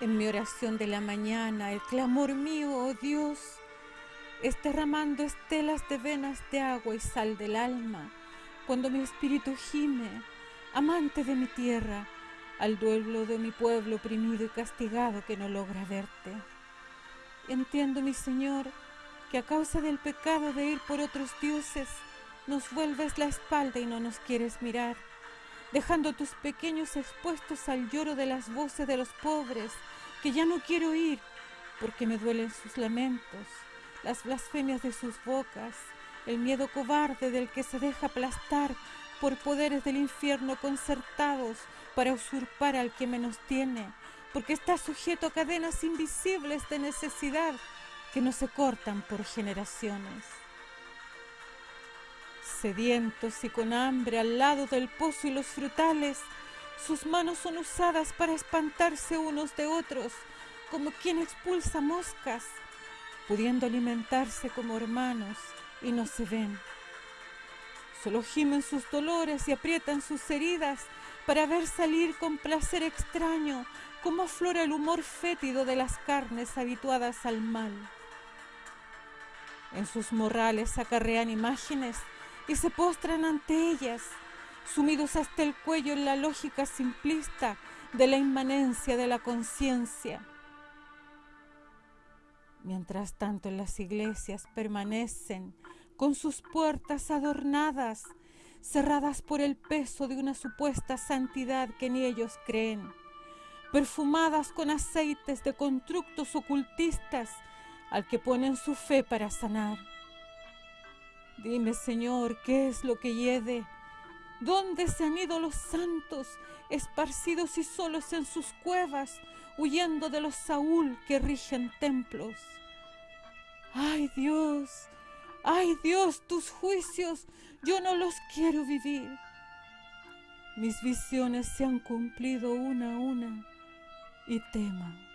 En mi oración de la mañana, el clamor mío, oh Dios, es derramando estelas de venas de agua y sal del alma, cuando mi espíritu gime, amante de mi tierra, al duelo de mi pueblo oprimido y castigado que no logra verte. Entiendo, mi Señor, que a causa del pecado de ir por otros dioses, nos vuelves la espalda y no nos quieres mirar, dejando tus pequeños expuestos al lloro de las voces de los pobres, que ya no quiero oír, porque me duelen sus lamentos, las blasfemias de sus bocas, el miedo cobarde del que se deja aplastar por poderes del infierno concertados para usurpar al que menos tiene, porque está sujeto a cadenas invisibles de necesidad que no se cortan por generaciones. Sedientos y con hambre al lado del pozo y los frutales, sus manos son usadas para espantarse unos de otros, como quien expulsa moscas, pudiendo alimentarse como hermanos y no se ven. Solo gimen sus dolores y aprietan sus heridas para ver salir con placer extraño como aflora el humor fétido de las carnes habituadas al mal. En sus morrales acarrean imágenes y se postran ante ellas, sumidos hasta el cuello en la lógica simplista de la inmanencia de la conciencia. Mientras tanto las iglesias permanecen con sus puertas adornadas, cerradas por el peso de una supuesta santidad que ni ellos creen, perfumadas con aceites de constructos ocultistas al que ponen su fe para sanar. Dime, Señor, ¿qué es lo que hiede? ¿Dónde se han ido los santos, esparcidos y solos en sus cuevas, huyendo de los Saúl que rigen templos? ¡Ay Dios! ¡Ay Dios! Tus juicios yo no los quiero vivir. Mis visiones se han cumplido una a una y tema.